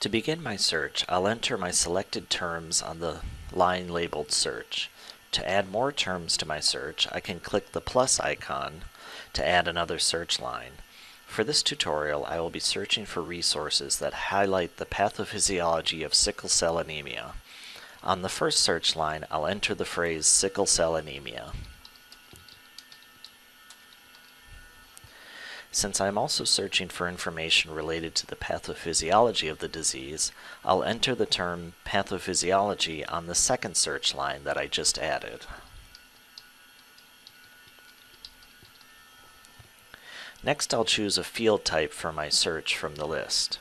To begin my search, I'll enter my selected terms on the line labeled Search. To add more terms to my search, I can click the plus icon to add another search line. For this tutorial, I will be searching for resources that highlight the pathophysiology of sickle cell anemia. On the first search line, I'll enter the phrase sickle cell anemia. Since I'm also searching for information related to the pathophysiology of the disease, I'll enter the term pathophysiology on the second search line that I just added. Next I'll choose a field type for my search from the list.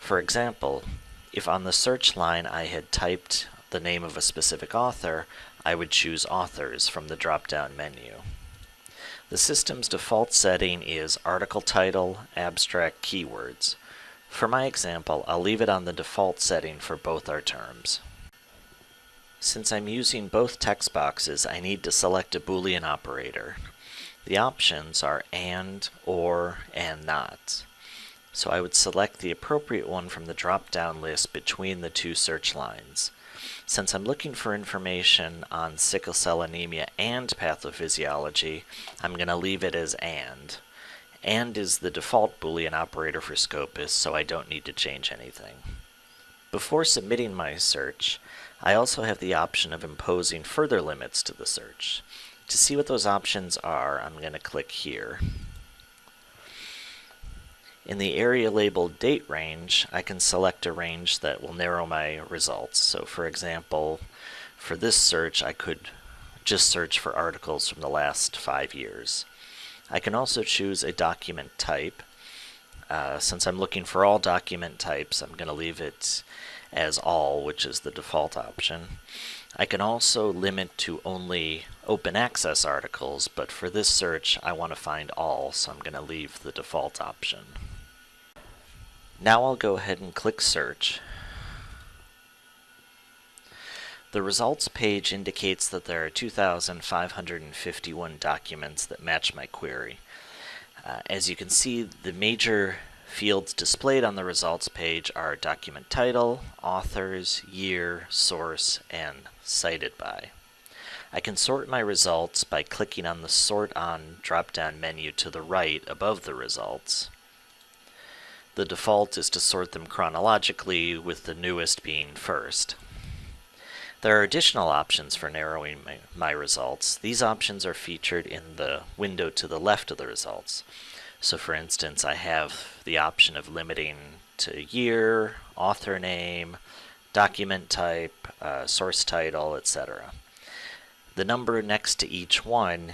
For example, if on the search line I had typed the name of a specific author, I would choose Authors from the drop-down menu. The system's default setting is article title, abstract keywords. For my example, I'll leave it on the default setting for both our terms. Since I'm using both text boxes, I need to select a Boolean operator. The options are AND, OR, and NOT. So I would select the appropriate one from the drop-down list between the two search lines. Since I'm looking for information on sickle cell anemia and pathophysiology, I'm going to leave it as AND. AND is the default Boolean operator for Scopus, so I don't need to change anything. Before submitting my search, I also have the option of imposing further limits to the search. To see what those options are, I'm going to click here. In the area labeled date range, I can select a range that will narrow my results. So for example, for this search, I could just search for articles from the last five years. I can also choose a document type. Uh, since I'm looking for all document types, I'm going to leave it as all, which is the default option. I can also limit to only open access articles, but for this search I want to find all, so I'm going to leave the default option. Now I'll go ahead and click search. The results page indicates that there are 2,551 documents that match my query. Uh, as you can see, the major fields displayed on the results page are document title, authors, year, source, and cited by. I can sort my results by clicking on the Sort On drop-down menu to the right above the results. The default is to sort them chronologically, with the newest being first. There are additional options for narrowing my, my, results. These options are featured in the window to the left of the results. So for instance, I have the option of limiting to year, author name, document type, uh, source title, etc. The number next to each one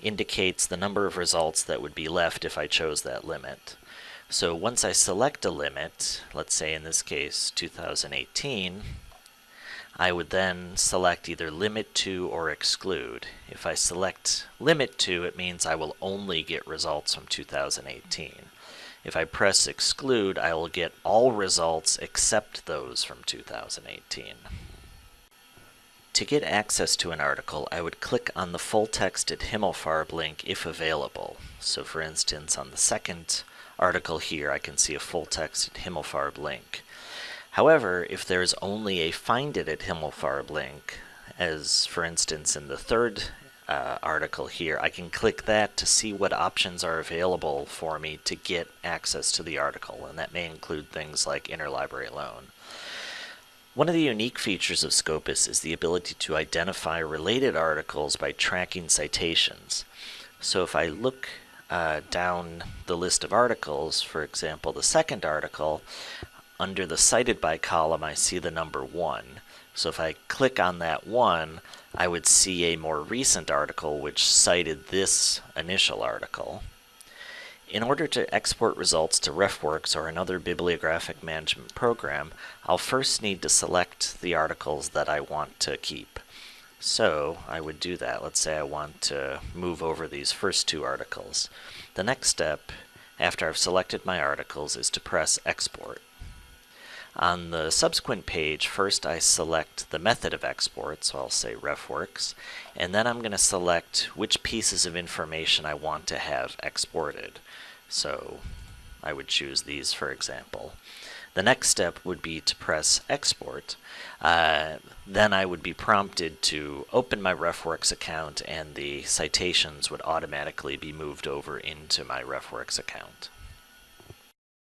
indicates the number of results that would be left if I chose that limit. So once I select a limit, let's say in this case 2018, I would then select either limit to or exclude. If I select limit to, it means I will only get results from 2018. If I press exclude, I will get all results except those from 2018. To get access to an article, I would click on the full text at Himmelfarb link if available. So for instance, on the second article here, I can see a full text Himmelfarb link. However, if there's only a find it at Himmelfarb link, as for instance in the third uh, article here, I can click that to see what options are available for me to get access to the article, and that may include things like interlibrary loan. One of the unique features of Scopus is the ability to identify related articles by tracking citations. So if I look uh, down the list of articles, for example, the second article, under the cited by column, I see the number 1. So if I click on that 1, I would see a more recent article which cited this initial article. In order to export results to RefWorks or another bibliographic management program, I'll first need to select the articles that I want to keep. So I would do that. Let's say I want to move over these first two articles. The next step, after I've selected my articles, is to press Export. On the subsequent page, first I select the method of export, so I'll say RefWorks, and then I'm going to select which pieces of information I want to have exported. So I would choose these for example. The next step would be to press export. Uh, then I would be prompted to open my RefWorks account and the citations would automatically be moved over into my RefWorks account.